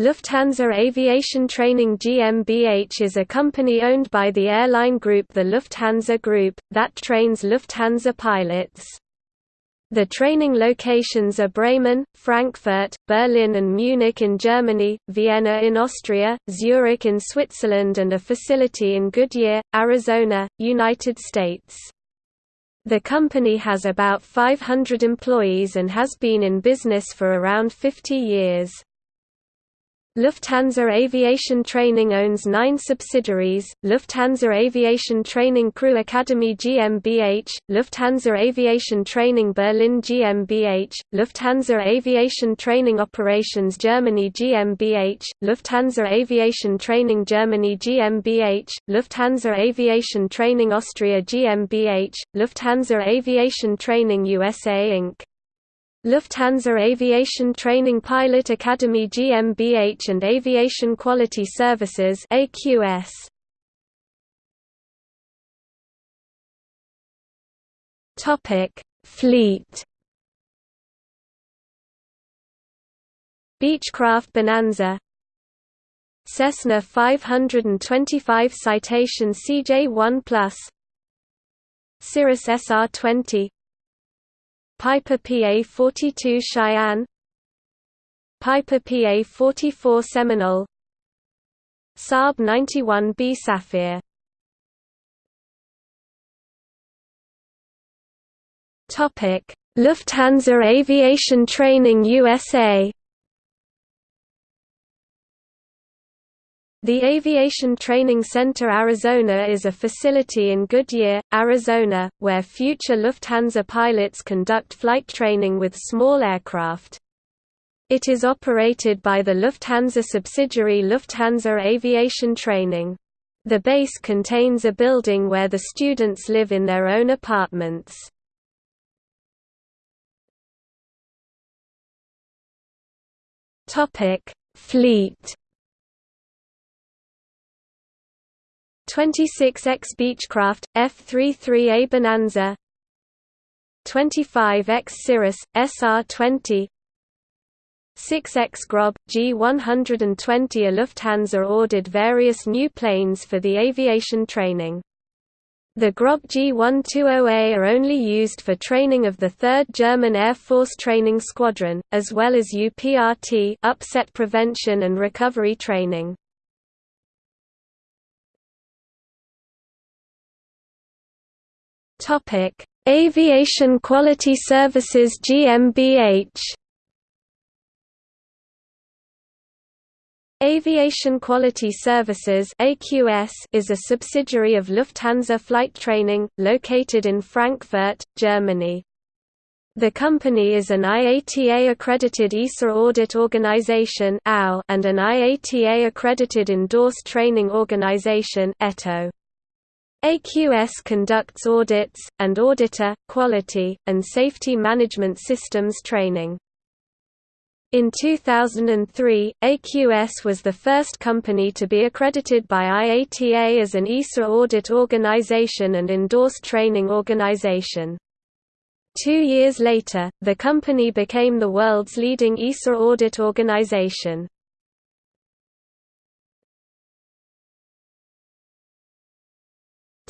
Lufthansa Aviation Training GmbH is a company owned by the airline group the Lufthansa Group, that trains Lufthansa pilots. The training locations are Bremen, Frankfurt, Berlin and Munich in Germany, Vienna in Austria, Zurich in Switzerland and a facility in Goodyear, Arizona, United States. The company has about 500 employees and has been in business for around 50 years. Lufthansa Aviation Training owns nine subsidiaries, Lufthansa Aviation Training Crew Academy GmbH, Lufthansa Aviation Training Berlin GmbH, Lufthansa Aviation Training Operations Germany GmbH, Lufthansa Aviation Training Germany GmbH, Lufthansa Aviation Training Austria GmbH, Lufthansa Aviation Training USA Inc. Lufthansa Aviation Training Pilot Academy GmbH and Aviation Quality Services AQS. Topic: Fleet. Beechcraft Bonanza Cessna 525 Citation CJ1 Plus Cirrus SR20 Piper PA-42 Cheyenne. Piper PA-44 Seminole. Saab 91B Safir Lufthansa Aviation Training USA The Aviation Training Center Arizona is a facility in Goodyear, Arizona, where future Lufthansa pilots conduct flight training with small aircraft. It is operated by the Lufthansa subsidiary Lufthansa Aviation Training. The base contains a building where the students live in their own apartments. Fleet 26X Beechcraft, F-33A Bonanza 25X Cirrus, SR-20 6X Grob, G120 A Lufthansa ordered various new planes for the aviation training. The Grob G120A are only used for training of the 3rd German Air Force Training Squadron, as well as UPRT upset prevention and recovery training. Topic: Aviation Quality Services GmbH. Aviation Quality Services (AQS) is a subsidiary of Lufthansa Flight Training, located in Frankfurt, Germany. The company is an IATA-accredited IOSA audit organization and an IATA-accredited endorsed training organization (ETO). AQS conducts audits, and auditor, quality, and safety management systems training. In 2003, AQS was the first company to be accredited by IATA as an IOSA audit organization and endorsed training organization. Two years later, the company became the world's leading IOSA audit organization.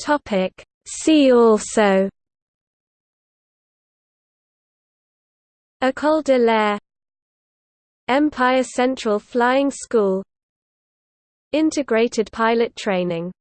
Topic See also École de l'Air Empire Central Flying School Integrated pilot training